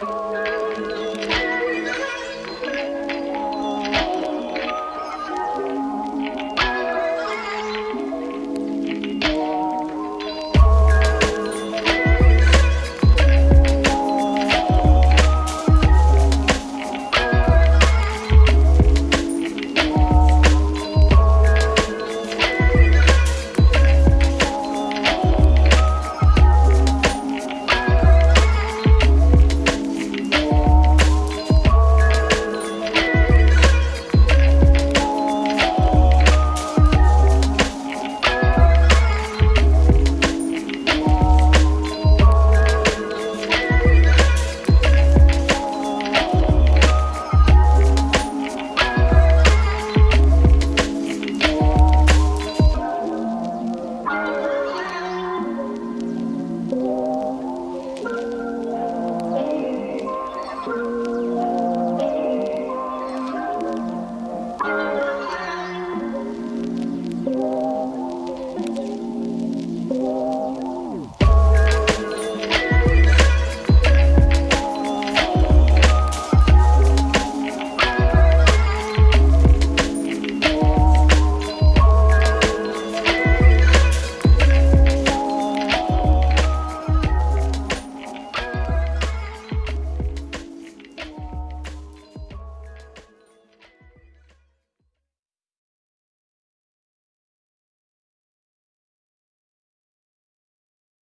Música